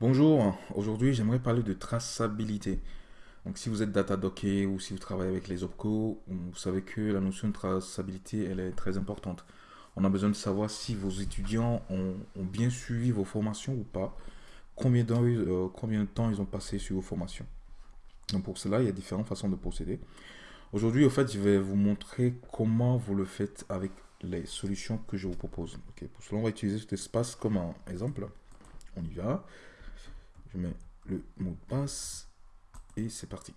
Bonjour, aujourd'hui j'aimerais parler de traçabilité. Donc si vous êtes Datadocker ou si vous travaillez avec les OPCO, vous savez que la notion de traçabilité elle est très importante. On a besoin de savoir si vos étudiants ont, bien suivi vos formations ou pas, combien, euh, combien de temps ils ont passé sur vos formations. Donc pour cela, il y a différentes façons de procéder. Aujourd'hui, au fait, je vais vous montrer comment vous le faites avec les solutions que je vous propose. pour cela, on va utiliser cet espace comme un exemple. On y va. Je mets le mot de passe et c'est parti.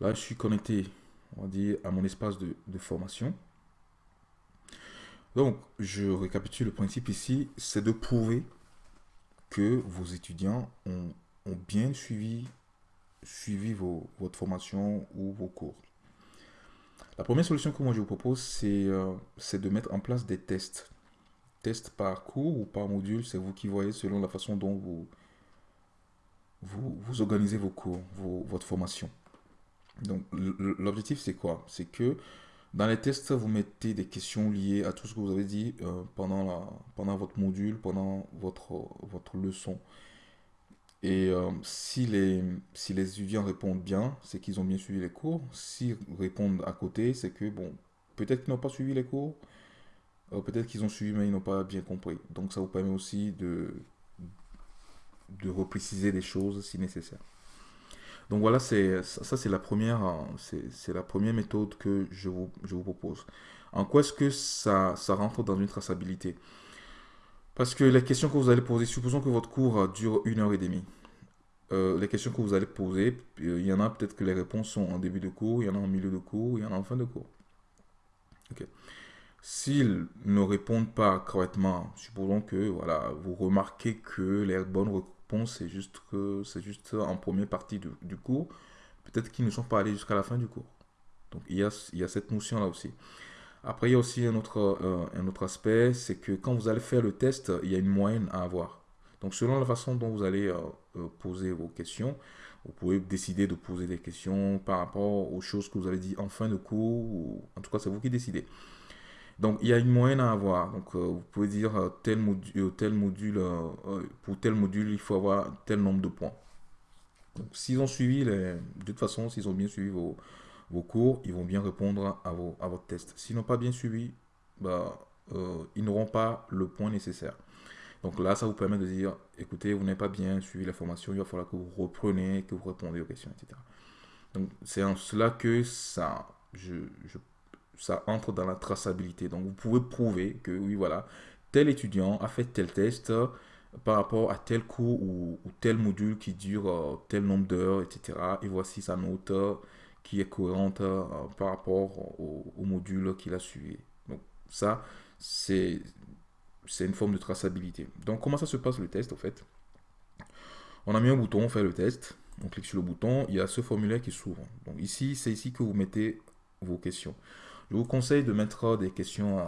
Là, je suis connecté, on va dire, à mon espace de, formation. Donc, je récapitule le principe ici, c'est de prouver que vos étudiants ont, bien suivi, suivi votre formation ou vos cours. La première solution que moi je vous propose, c'est euh, de mettre en place des tests test par cours ou par module, c'est vous qui voyez selon la façon dont vous, vous, organisez vos cours, votre formation. Donc l'objectif c'est quoi? C'est que dans les tests, vous mettez des questions liées à tout ce que vous avez dit euh, pendant, la, pendant votre module, pendant votre, votre leçon. Et euh, si, les, si les étudiants répondent bien, c'est qu'ils ont bien suivi les cours. S'ils répondent à côté, c'est que, bon, peut-être qu'ils n'ont pas suivi les cours, peut-être qu'ils ont suivi, mais ils n'ont pas bien compris. Donc ça vous permet aussi de, de repréciser des choses si nécessaire. Donc voilà, c'est ça c'est la première c'est la première méthode que je vous, je vous propose. En quoi est-ce que ça, ça rentre dans une traçabilité? Parce que les questions que vous allez poser, supposons que votre cours dure une heure et demie. Euh, les questions que vous allez poser, euh, il y en a peut-être que les réponses sont en début de cours, il y en a en milieu de cours, il y en a en fin de cours. S'ils ne répondent pas correctement, supposons que voilà, vous remarquez que les bonnes réponses, c'est juste, en première partie du, cours, peut-être qu'ils ne sont pas allés jusqu'à la fin du cours. Donc il y a, cette notion-là aussi. Après, il y a aussi un autre, euh, un autre aspect, c'est que quand vous allez faire le test, il y a une moyenne à avoir. Donc selon la façon dont vous allez euh, euh, poser vos questions, vous pouvez décider de poser des questions par rapport aux choses que vous avez dit en fin de cours, ou en tout cas c'est vous qui décidez. Donc, il y a une moyenne à avoir. Donc, euh, vous pouvez dire euh, tel module, tel module pour tel module, il faut avoir tel nombre de points. Donc, s'ils ont suivi, les, de toute façon, s'ils ont bien suivi vos, cours, ils vont bien répondre à, vos, à votre test. S'ils n'ont pas bien suivi, bah, euh, ils n'auront pas le point nécessaire. Donc là, ça vous permet de dire, écoutez, vous n'avez pas bien suivi la formation, il va falloir que vous repreniez, que vous répondez aux questions, etc. Donc c'est en cela que ça, je, je ça entre dans la traçabilité. Donc, vous pouvez prouver que, oui, voilà, tel étudiant a fait tel test euh, par rapport à tel cours ou, tel module qui dure euh, tel nombre d'heures, etc. Et voici sa note euh, qui est cohérente par rapport au, module qu'il a suivi. Donc, ça, c'est une forme de traçabilité. Donc, comment ça se passe le test, en fait? On a mis un bouton, on fait le test. On clique sur le bouton, il y a ce formulaire qui s'ouvre. Donc ici, c'est ici que vous mettez vos questions. Je vous conseille de mettre des questions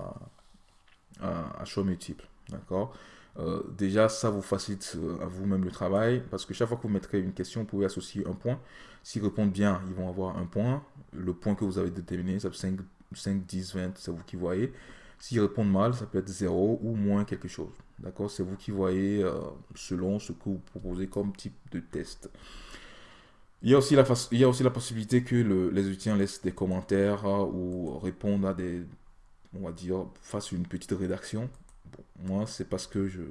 à, choix multiples. D'accord? Euh, Déjà, ça vous facilite euh, à vous-même le travail parce que chaque fois que vous mettrez une question, vous pouvez associer un point. S'ils répondent bien, ils vont avoir un point. Le point que vous avez déterminé, ça peut être 5, 5 10, 20, c'est vous qui voyez. S'ils répondent mal, ça peut être 0 ou moins quelque chose. D'accord? C'est vous qui voyez euh, selon ce que vous proposez comme type de test. Il y a aussi la, possibilité que les étudiants laissent des commentaires euh, ou répondent à des, on va dire, fassent une petite rédaction. moi, c'est parce que je,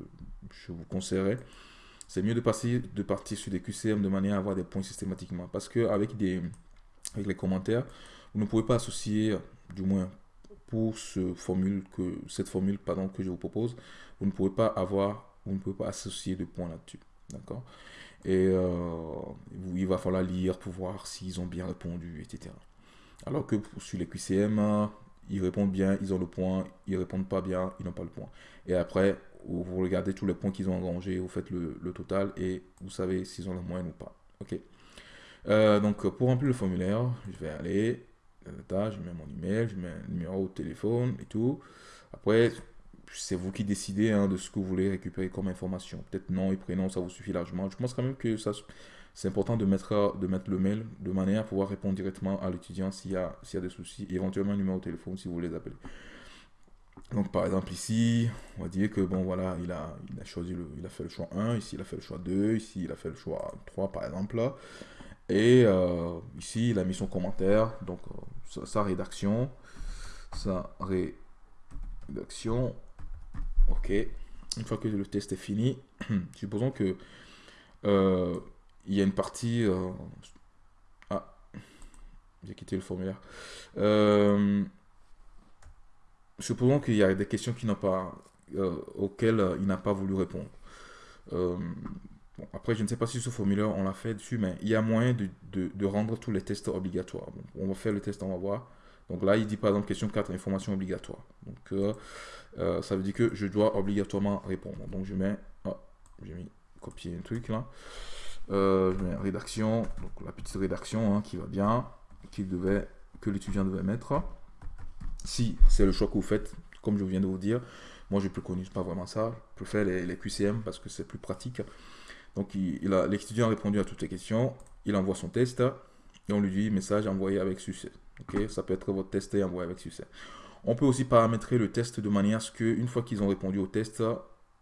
vous conseillerais. C'est mieux de, passer, de partir sur des QCM de manière à avoir des points systématiquement. Parce qu'avec avec les commentaires, vous ne pouvez pas associer, du moins pour que, cette formule que je vous propose, vous ne pouvez pas avoir, vous ne pouvez pas associer de points là-dessus. D'accord? Et euh, il va falloir lire pour voir s'ils ont bien répondu, etc. Alors que sur les QCM, ils répondent bien, ils ont le point, ils répondent pas bien, ils n'ont pas le point. Et après, vous regardez tous les points qu'ils ont engrangés, vous faites le, total et vous savez s'ils ont la moyenne ou pas. Ok. Euh, donc pour remplir le formulaire, je vais aller, euh, je mets mon email, je mets un numéro de téléphone et tout. Après, c'est vous qui décidez hein, de ce que vous voulez récupérer comme information. Peut-être nom et prénom, ça vous suffit largement. Je pense quand même que ça, c'est important de mettre, de mettre le mail de manière à pouvoir répondre directement à l'étudiant s'il y, a, y a des soucis, éventuellement un numéro de téléphone si vous voulez les appeler. Donc par exemple ici, on va dire que bon voilà, il a, il a choisi le, il a fait le choix 1, ici il a fait le choix 2, ici il a fait le choix 3 par exemple. Et euh, ici il a mis son commentaire, donc euh, sa, rédaction, sa rédaction, ok. Une fois que le test est fini, supposons que euh, il y a une partie, ah, j'ai quitté le formulaire. supposons qu'il y a des questions pas, auxquelles il n'a pas voulu répondre après, je ne sais pas si ce formulaire, on l'a fait dessus, mais il y a moyen de, rendre tous les tests obligatoires. on va faire le test, on va voir. Donc là, il dit par exemple question 4, information obligatoire. Donc euh, euh, ça veut dire que je dois obligatoirement répondre. Donc je mets, oh, j'ai mis copier un truc là. Euh, je mets rédaction, donc la petite rédaction hein, qui va bien, qui devait, que l'étudiant devait mettre. Si c'est le choix que vous faites, comme je viens de vous dire, moi je préconise pas vraiment ça. Je préfère les, les QCM parce que c'est plus pratique. Donc l'étudiant a répondu à toutes les questions, il envoie son test et on lui dit message envoyé avec succès. Ça peut être votre test et envoyé avec succès. On peut aussi paramétrer le test de manière à ce qu'une fois qu'ils ont répondu au test,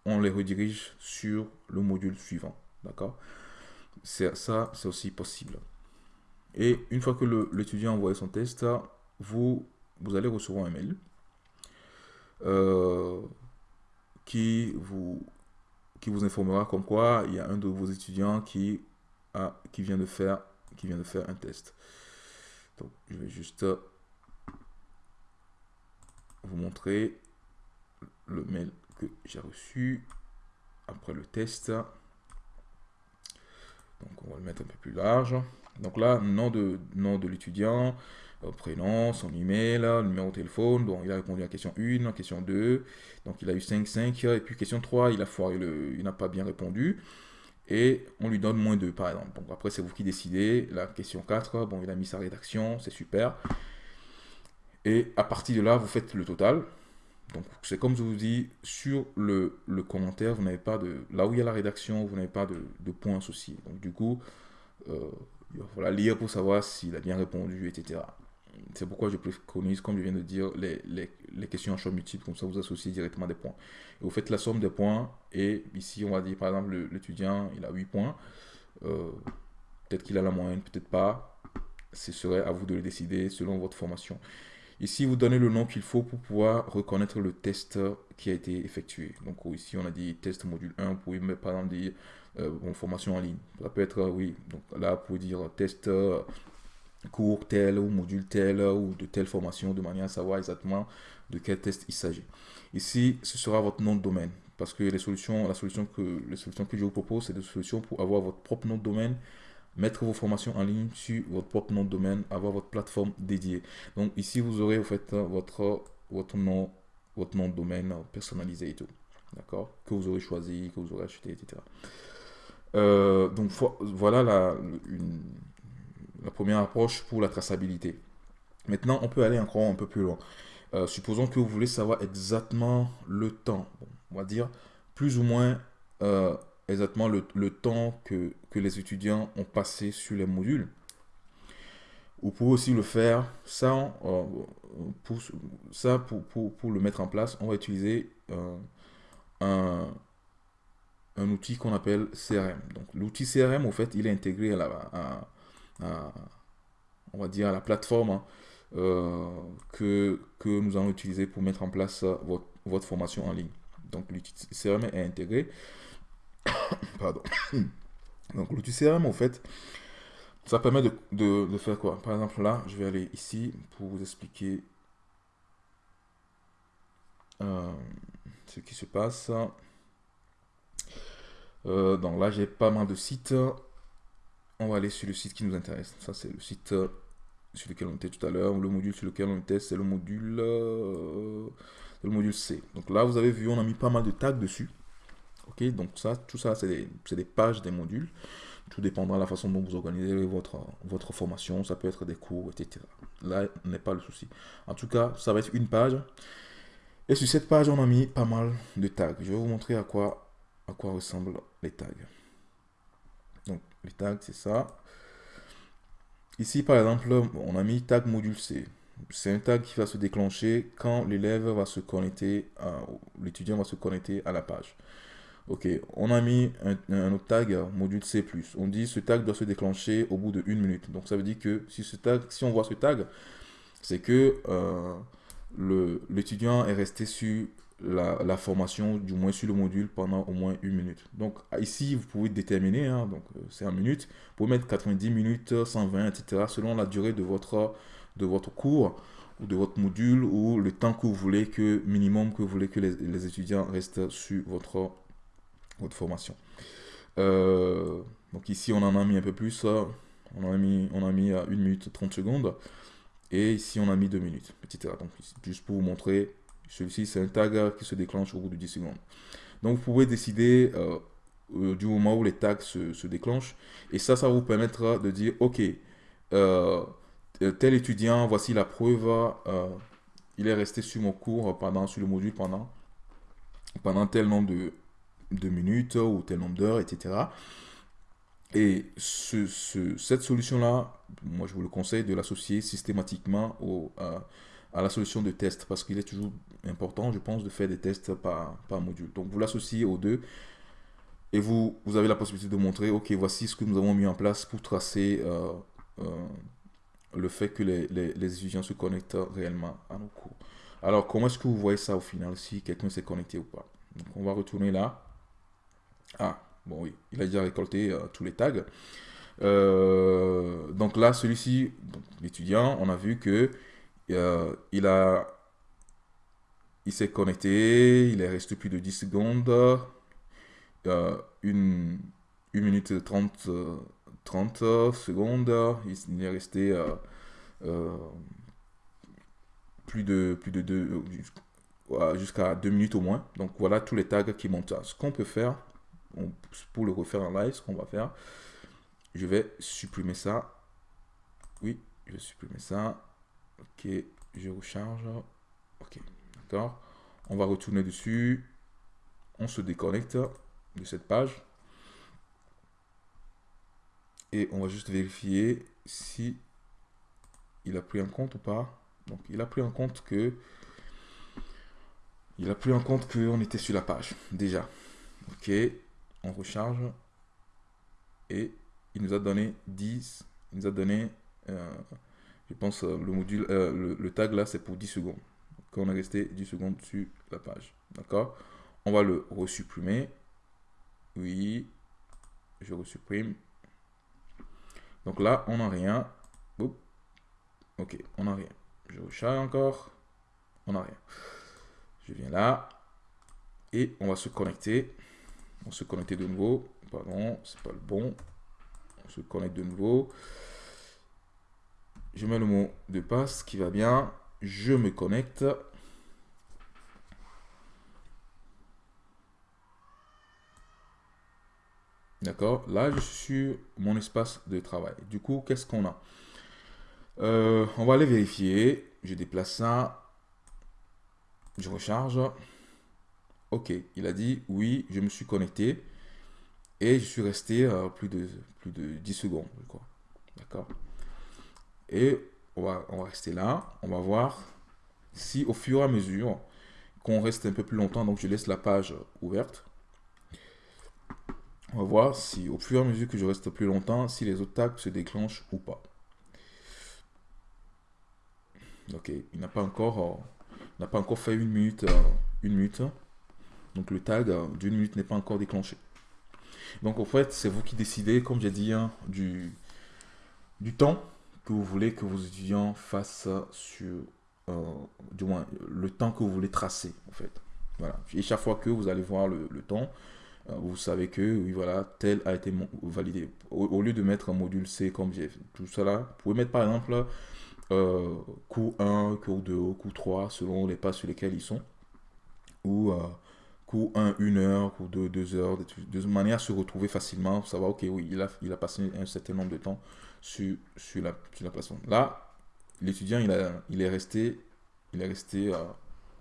on les redirige sur le module suivant. D'accord? Ça, c'est aussi possible. Et une fois que l'étudiant a envoyé son test, vous, vous allez recevoir un mail euh, qui vous qui vous informera comme quoi il y a un de vos étudiants qui, a, qui, vient, de faire, qui vient de faire un test. Je vais juste vous montrer le mail que j'ai reçu après le test. Donc, on va le mettre un peu plus large. Donc là, nom de, nom de l'étudiant, prénom, son email, numéro de téléphone. Donc, il a répondu à question 1, à question 2. Donc, il a eu 5, 5. Et puis, question 3, il a foiré il n'a pas bien répondu. Et on lui donne moins 2, par exemple. Donc, après, c'est vous qui décidez. La question 4, bon, il a mis sa rédaction, c'est super. Et à partir de là, vous faites le total. Donc, c'est comme je vous dis, sur le, le commentaire, vous n'avez pas de... Là où il y a la rédaction, vous n'avez pas de, de points associés. Donc, du coup, euh, il va falloir lire pour savoir s'il a bien répondu, etc. C'est pourquoi je préconise, comme je viens de dire, les, les, les, questions en choix multiple, comme ça vous associez directement des points. Et vous faites la somme des points, et ici on va dire par exemple l'étudiant il a 8 points, euh, peut-être qu'il a la moyenne, peut-être pas, ce serait à vous de le décider selon votre formation. Ici vous donnez le nom qu'il faut pour pouvoir reconnaître le test qui a été effectué. Donc ici on a dit test module 1, vous pouvez par exemple dire euh, formation en ligne. Ça peut être, oui, donc là pour dire test cours tel ou module tel ou de telle formation de manière à savoir exactement de quel test il s'agit. Ici, ce sera votre nom de domaine parce que les solutions, la solution que, les solutions que je vous propose, c'est des solutions pour avoir votre propre nom de domaine, mettre vos formations en ligne sur votre propre nom de domaine, avoir votre plateforme dédiée. Donc ici, vous aurez en fait votre, votre, nom, votre nom de domaine personnalisé et tout. D'accord Que vous aurez choisi, que vous aurez acheté, etc. Euh, donc voilà la, une, la première approche pour la traçabilité. Maintenant, on peut aller encore un peu plus loin. Euh, supposons que vous voulez savoir exactement le temps. on va dire plus ou moins euh, exactement le, temps que, les étudiants ont passé sur les modules. Vous pouvez aussi le faire sans, euh, pour, ça, le mettre en place, on va utiliser un, outil qu'on appelle CRM. Donc l'outil CRM, au fait, il est intégré à la, on va dire, à la plateforme hein, euh, que, nous allons utiliser pour mettre en place votre, votre formation en ligne. Donc l'outil CRM est intégré. Pardon. Donc l'outil CRM, en fait, ça permet de, faire quoi? Par exemple, là, je vais aller ici pour vous expliquer euh, ce qui se passe. Euh, donc là, j'ai pas mal de sites on va aller sur le site qui nous intéresse. Ça, c'est le site euh, sur lequel on était tout à l'heure. Le module sur lequel on était, c'est le module, euh, le module C. Donc là, vous avez vu, on a mis pas mal de tags dessus. Ok, donc ça, tout ça, c'est des, pages des modules. Tout dépendra de la façon dont vous organisez votre, votre formation. Ça peut être des cours, etc. Là n'est pas le souci. En tout cas, ça va être une page. Et sur cette page, on a mis pas mal de tags. Je vais vous montrer à quoi, à quoi ressemblent les tags. Les tags, c'est ça. Ici, par exemple, on a mis tag module C. c'est un tag qui va se déclencher quand l'élève va se connecter, l'étudiant va se connecter à la page. Ok, on a mis un, autre tag, module C+. On dit ce tag doit se déclencher au bout de une minute. Donc ça veut dire que si, ce tag, si on voit ce tag, c'est que euh, l'étudiant est resté sur la, formation, du moins sur le module, pendant au moins une minute. Donc ici, vous pouvez déterminer, hein, donc euh, c'est en minutes, vous pouvez mettre 90 minutes, 120, etc. selon la durée de votre, cours ou de votre module ou le temps que vous voulez que, minimum que vous voulez que les, étudiants restent sur votre, formation. Euh, donc ici, on en a mis un peu plus, on en a mis, on a mis à 1 minute 30 secondes. Et ici, on a mis 2 minutes, etc. Donc, juste pour vous montrer celui-ci, c'est un tag qui se déclenche au bout de 10 secondes. Donc, vous pouvez décider euh, euh, du moment où les tags se, déclenchent. Et ça, ça vous permettra de dire, OK, euh, tel étudiant, voici la preuve, il est resté sur mon cours, pendant, sur le module pendant, pendant tel nombre de, de minutes ou tel nombre d'heures, etc. Et ce, cette solution-là, moi je vous le conseille de l'associer systématiquement au, à la solution de test parce qu'il est toujours important, je pense, de faire des tests par, par module. Donc vous l'associez aux deux et vous, vous avez la possibilité de montrer, ok, voici ce que nous avons mis en place pour tracer euh, euh, le fait que les, les, étudiants se connectent réellement à nos cours. Alors, comment est-ce que vous voyez ça au final, si quelqu'un s'est connecté ou pas? Donc, on va retourner là. Ah, bon oui, il a déjà récolté euh, tous les tags. donc là, celui-ci, l'étudiant, on a vu que euh, il a il s'est connecté, il est resté plus de 10 secondes, euh, une, une, minute 30, 30 secondes, il, est resté euh, plus de plus de deux jusqu'à 2 minutes au moins. Donc voilà tous les tags qui montent. Ce qu'on peut faire, pour le refaire en live, ce qu'on va faire, je vais supprimer ça. Oui, je vais supprimer ça. Ok, je recharge. Ok, d'accord. On va retourner dessus. On se déconnecte de cette page. Et on va juste vérifier si il a pris en compte ou pas. Donc, il a pris en compte que il a pris en compte qu'on était sur la page déjà. Ok, on recharge et il nous a donné 10, il nous a donné euh, je pense euh, le module, euh, le, tag là, c'est pour 10 secondes. Donc, on est resté 10 secondes sur la page. D'accord? On va le resupprimer. Oui, je resupprime. Donc là, on n'a rien. Ok, on n'a rien. Je recharge encore. On n'a rien. Je viens là. Et on va se connecter. On se connecter de nouveau. Pardon, c'est pas le bon. On se connecte de nouveau. Je mets le mot de passe qui va bien. Je me connecte. D'accord Là, je suis sur mon espace de travail. Du coup, qu'est-ce qu'on a? Euh, On va aller vérifier. Je déplace ça. Je recharge. Ok, il a dit oui, je me suis connecté. Et je suis resté euh, plus, de, plus de 10 secondes, D'accord et on va, on va rester là. On va voir si au fur et à mesure qu'on reste un peu plus longtemps, donc je laisse la page ouverte. On va voir si au fur et à mesure que je reste plus longtemps, si les autres tags se déclenchent ou pas. Ok, il n'a pas encore, euh, n'a pas encore fait une minute, euh, une minute. Donc le tag euh, d'une minute n'est pas encore déclenché. Donc en fait, c'est vous qui décidez, comme j'ai dit, hein, du, du temps que vous voulez que vos étudiants fassent sur, euh, du moins, le temps que vous voulez tracer, en fait. Voilà. Et chaque fois que vous allez voir le, temps, euh, vous savez que, oui, voilà, tel a été validé. Au, lieu de mettre un module C comme j'ai tout cela, vous pouvez mettre par exemple euh, cours 1, cours 2, cours 3, selon les pas sur lesquels ils sont. Ou cours 1, 1 heure, cours 2, 2 heures, de, manière à se retrouver facilement, pour savoir, ok, oui, il a, il a passé un certain nombre de temps sur, la, sur la plateforme. Là, l'étudiant, il, il est resté, il est resté à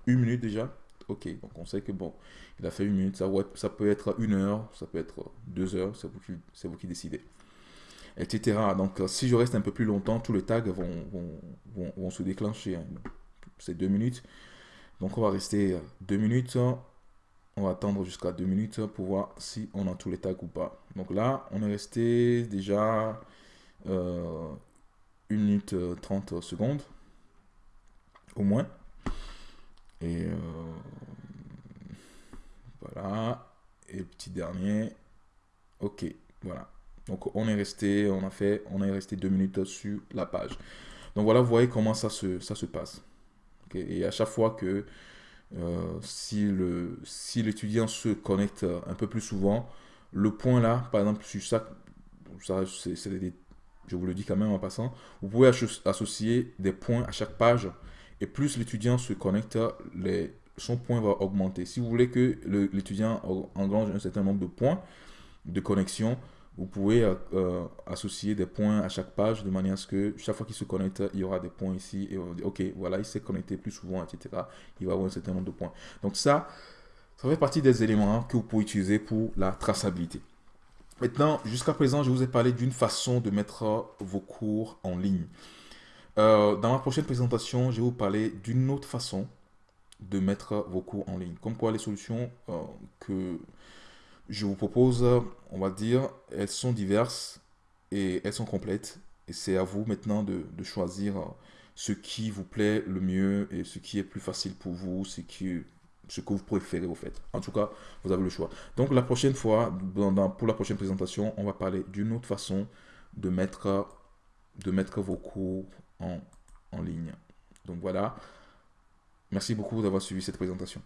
une minute déjà. Ok, donc on sait que bon, il a fait une minute, ça, ça peut être une heure, ça peut être deux heures, c'est vous, qui, vous qui décidez. etc. Donc, si je reste un peu plus longtemps, tous les tags vont, vont, se déclencher. Hein. C'est deux minutes. Donc, on va rester deux minutes. On va attendre jusqu'à deux minutes pour voir si on a tous les tags ou pas. Donc là, on est resté déjà euh, 1 minute 30 secondes au moins. Et euh, voilà. Et le petit dernier. Ok, voilà. Donc on est resté, on a fait, on est resté deux minutes sur la page. Donc voilà, vous voyez comment ça se, ça se passe. Et à chaque fois que euh, si le si l'étudiant se connecte un peu plus souvent, le point là, par exemple sur ça, ça c'est je vous le dis quand même en passant, vous pouvez associer des points à chaque page et plus l'étudiant se connecte, les, son point va augmenter. Si vous voulez que l'étudiant engrange un certain nombre de points de connexion, vous pouvez euh, euh, associer des points à chaque page de manière à ce que chaque fois qu'il se connecte, il y aura des points ici et on va dire, ok, voilà, il s'est connecté plus souvent, etc. Il va avoir un certain nombre de points. Donc ça, ça fait partie des éléments que vous pouvez utiliser pour la traçabilité. Maintenant, jusqu'à présent, je vous ai parlé d'une façon de mettre vos cours en ligne. Euh, dans ma prochaine présentation, je vais vous parler d'une autre façon de mettre vos cours en ligne. Comme quoi les solutions euh, que je vous propose, on va dire, elles sont diverses et elles sont complètes. Et c'est à vous maintenant de, choisir ce qui vous plaît le mieux et ce qui est plus facile pour vous, ce que vous préférez au fait. En tout cas, vous avez le choix. Donc la prochaine fois, pour la prochaine présentation, on va parler d'une autre façon de mettre, de mettre vos cours en, en ligne. Donc voilà. Merci beaucoup d'avoir suivi cette présentation.